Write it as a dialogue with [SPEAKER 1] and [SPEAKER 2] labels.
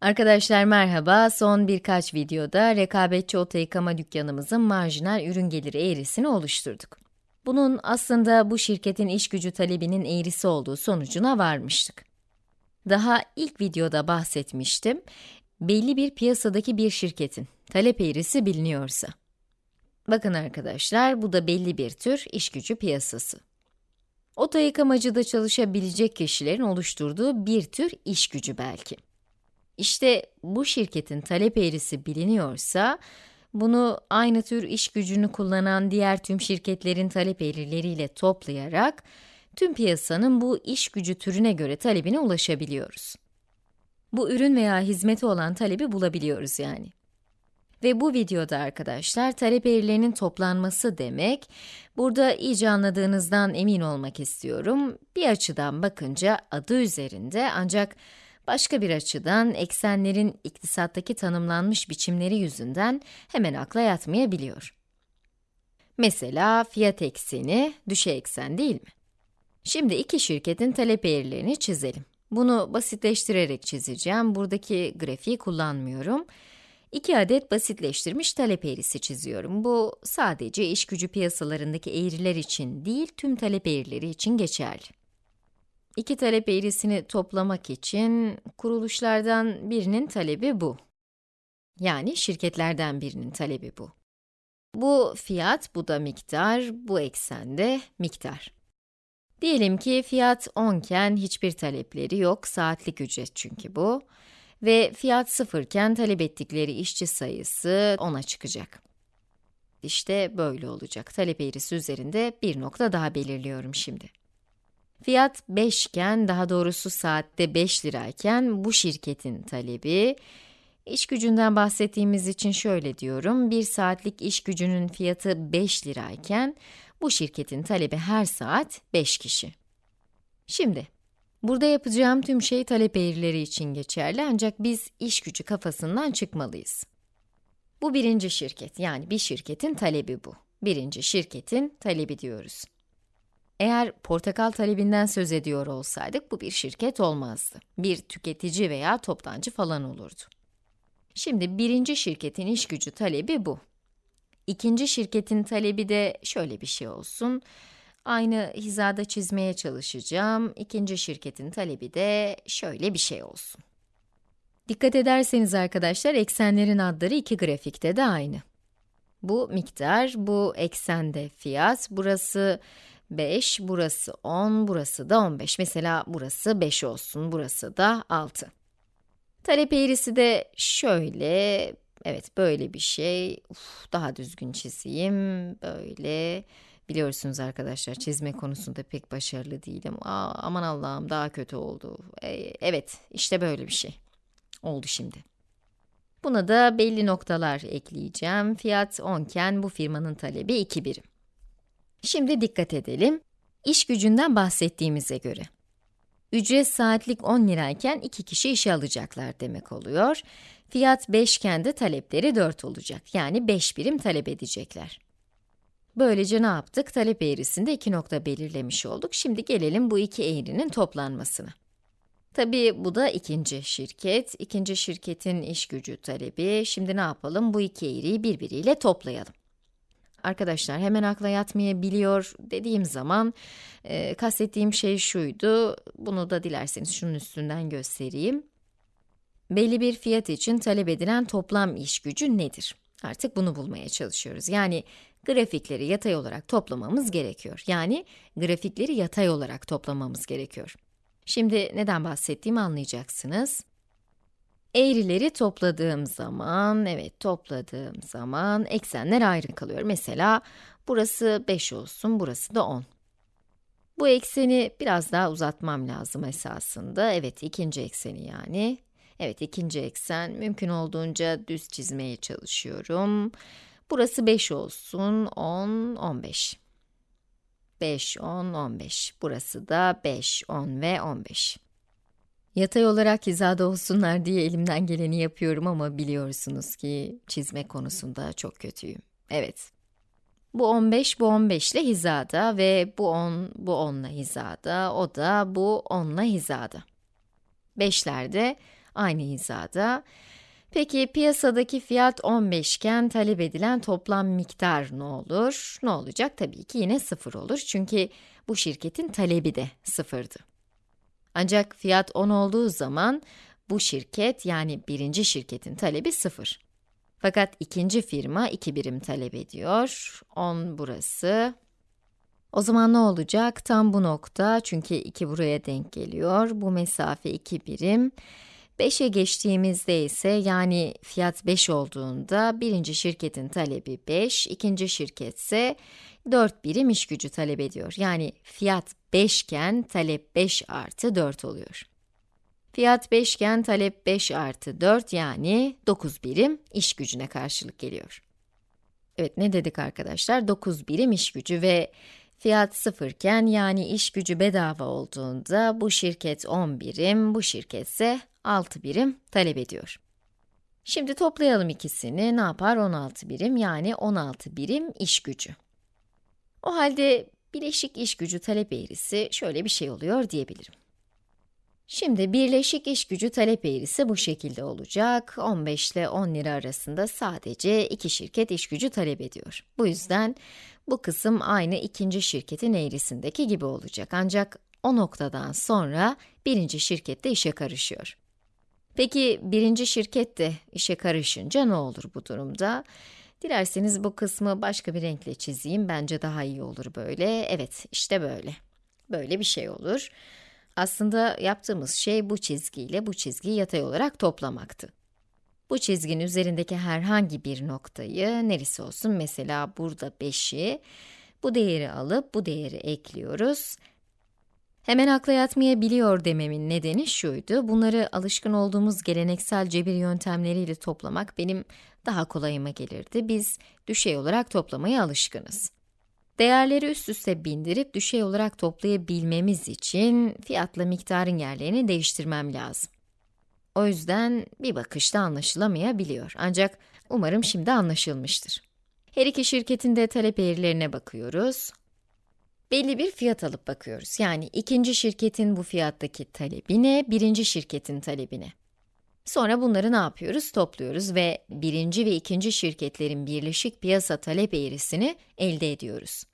[SPEAKER 1] Arkadaşlar merhaba, son birkaç videoda rekabetçi oto yıkama dükkanımızın marjinal ürün geliri eğrisini oluşturduk. Bunun aslında bu şirketin iş gücü talebinin eğrisi olduğu sonucuna varmıştık. Daha ilk videoda bahsetmiştim, belli bir piyasadaki bir şirketin talep eğrisi biliniyorsa. Bakın arkadaşlar, bu da belli bir tür iş gücü piyasası. Oto yıkamacıda çalışabilecek kişilerin oluşturduğu bir tür iş gücü belki. İşte bu şirketin talep eğrisi biliniyorsa, bunu aynı tür iş gücünü kullanan diğer tüm şirketlerin talep eğrileriyle toplayarak, tüm piyasanın bu iş gücü türüne göre talebine ulaşabiliyoruz. Bu ürün veya hizmeti olan talebi bulabiliyoruz yani. Ve bu videoda arkadaşlar, talep eğrilerinin toplanması demek, burada iyice anladığınızdan emin olmak istiyorum. Bir açıdan bakınca adı üzerinde ancak Başka bir açıdan, eksenlerin iktisattaki tanımlanmış biçimleri yüzünden hemen akla yatmayabiliyor. Mesela fiyat ekseni, düşe eksen değil mi? Şimdi iki şirketin talep eğrilerini çizelim. Bunu basitleştirerek çizeceğim. Buradaki grafiği kullanmıyorum. İki adet basitleştirmiş talep eğrisi çiziyorum. Bu sadece iş gücü piyasalarındaki eğriler için değil, tüm talep eğrileri için geçerli. İki talep eğrisini toplamak için kuruluşlardan birinin talebi bu. Yani şirketlerden birinin talebi bu. Bu fiyat, bu da miktar, bu eksende miktar. Diyelim ki fiyat 10 iken hiçbir talepleri yok, saatlik ücret çünkü bu. Ve fiyat 0 iken talep ettikleri işçi sayısı 10'a çıkacak. İşte böyle olacak. Talep eğrisi üzerinde bir nokta daha belirliyorum şimdi. Fiyat 5 iken, daha doğrusu saatte 5 lirayken bu şirketin talebi, iş gücünden bahsettiğimiz için şöyle diyorum, bir saatlik iş gücünün fiyatı 5 lirayken, bu şirketin talebi her saat 5 kişi. Şimdi, burada yapacağım tüm şey talep eğrileri için geçerli ancak biz iş gücü kafasından çıkmalıyız. Bu birinci şirket, yani bir şirketin talebi bu. Birinci şirketin talebi diyoruz. Eğer portakal talebinden söz ediyor olsaydık, bu bir şirket olmazdı. Bir tüketici veya toptancı falan olurdu. Şimdi birinci şirketin iş gücü talebi bu. İkinci şirketin talebi de şöyle bir şey olsun. Aynı hizada çizmeye çalışacağım. İkinci şirketin talebi de şöyle bir şey olsun. Dikkat ederseniz arkadaşlar, eksenlerin adları iki grafikte de aynı. Bu miktar, bu eksende fiyat, burası 5, burası 10, burası da 15. Mesela burası 5 olsun, burası da 6. Talep eğrisi de şöyle, evet böyle bir şey. Uf, daha düzgün çizeyim, böyle. Biliyorsunuz arkadaşlar, çizme konusunda pek başarılı değilim. Aa, aman Allah'ım daha kötü oldu. E, evet, işte böyle bir şey. Oldu şimdi. Buna da belli noktalar ekleyeceğim. Fiyat 10 iken bu firmanın talebi 2 birim. Şimdi dikkat edelim. İş gücünden bahsettiğimize göre. Ücret saatlik 10 lirayken 2 kişi işe alacaklar demek oluyor. Fiyat 5 iken de talepleri 4 olacak. Yani 5 birim talep edecekler. Böylece ne yaptık? Talep eğrisinde iki nokta belirlemiş olduk. Şimdi gelelim bu iki eğrinin toplanmasına. Tabii bu da ikinci şirket. İkinci şirketin iş gücü talebi. Şimdi ne yapalım? Bu iki eğriyi birbiriyle toplayalım. Arkadaşlar hemen akla yatmayabiliyor dediğim zaman e, kastettiğim şey şuydu. Bunu da dilerseniz şunun üstünden göstereyim. Belli bir fiyat için talep edilen toplam iş gücü nedir? Artık bunu bulmaya çalışıyoruz. Yani grafikleri yatay olarak toplamamız gerekiyor. Yani grafikleri yatay olarak toplamamız gerekiyor. Şimdi neden bahsettiğimi anlayacaksınız. Eğrileri topladığım zaman, evet topladığım zaman eksenler ayrı kalıyor. Mesela burası 5 olsun, burası da 10. Bu ekseni biraz daha uzatmam lazım esasında. Evet, ikinci ekseni yani. Evet, ikinci eksen mümkün olduğunca düz çizmeye çalışıyorum. Burası 5 olsun, 10, 15. 5, 10, 15. Burası da 5, 10 ve 15. Yatay olarak hizada olsunlar diye elimden geleni yapıyorum ama biliyorsunuz ki çizme konusunda çok kötüyüm. Evet. Bu 15, bu 15 ile hizada ve bu 10, bu 10 ile hizada, o da bu 10 ile hizada. 5'lerde aynı hizada. Peki piyasadaki fiyat 15 iken talep edilen toplam miktar ne olur? Ne olacak? Tabii ki yine 0 olur çünkü bu şirketin talebi de sıfırdı. Ancak fiyat 10 olduğu zaman bu şirket yani birinci şirketin talebi 0. Fakat ikinci firma 2 birim talep ediyor. 10 burası. O zaman ne olacak? Tam bu nokta çünkü 2 buraya denk geliyor. Bu mesafe 2 birim. 5'e geçtiğimizde ise yani fiyat 5 olduğunda birinci şirketin talebi 5, ikinci şirket ise 4 birim iş gücü talep ediyor. Yani fiyat 5 iken talep 5 artı 4 oluyor. Fiyat 5 iken talep 5 artı 4 yani 9 birim iş gücüne karşılık geliyor. Evet ne dedik arkadaşlar? 9 birim iş gücü ve fiyat 0 iken yani iş gücü bedava olduğunda bu şirket 10 birim, bu şirket ise 6 birim talep ediyor. Şimdi toplayalım ikisini, ne yapar? 16 birim, yani 16 birim iş gücü. O halde bileşik iş gücü talep eğrisi şöyle bir şey oluyor diyebilirim. Şimdi birleşik iş gücü talep eğrisi bu şekilde olacak. 15 ile 10 lira arasında sadece iki şirket iş gücü talep ediyor. Bu yüzden bu kısım aynı ikinci şirketin eğrisindeki gibi olacak. Ancak o noktadan sonra birinci şirket de işe karışıyor. Peki birinci şirket de işe karışınca ne olur bu durumda? Dilerseniz bu kısmı başka bir renkle çizeyim, bence daha iyi olur böyle. Evet, işte böyle. Böyle bir şey olur. Aslında yaptığımız şey bu çizgiyle bu çizgiyi yatay olarak toplamaktı. Bu çizginin üzerindeki herhangi bir noktayı, neresi olsun mesela burada 5'i, bu değeri alıp bu değeri ekliyoruz. Hemen akla yatmayabiliyor dememin nedeni şuydu, bunları alışkın olduğumuz geleneksel cebir yöntemleriyle toplamak benim daha kolayıma gelirdi. Biz düşey olarak toplamaya alışkınız. Değerleri üst üste bindirip düşey olarak toplayabilmemiz için fiyatla miktarın yerlerini değiştirmem lazım. O yüzden bir bakışta anlaşılamayabiliyor. Ancak umarım şimdi anlaşılmıştır. Her iki şirketin de talep eğrilerine bakıyoruz. Belli bir fiyat alıp bakıyoruz. Yani ikinci şirketin bu fiyattaki talebine, birinci şirketin talebine. Sonra bunları ne yapıyoruz? Topluyoruz ve birinci ve ikinci şirketlerin birleşik piyasa talep eğrisini elde ediyoruz.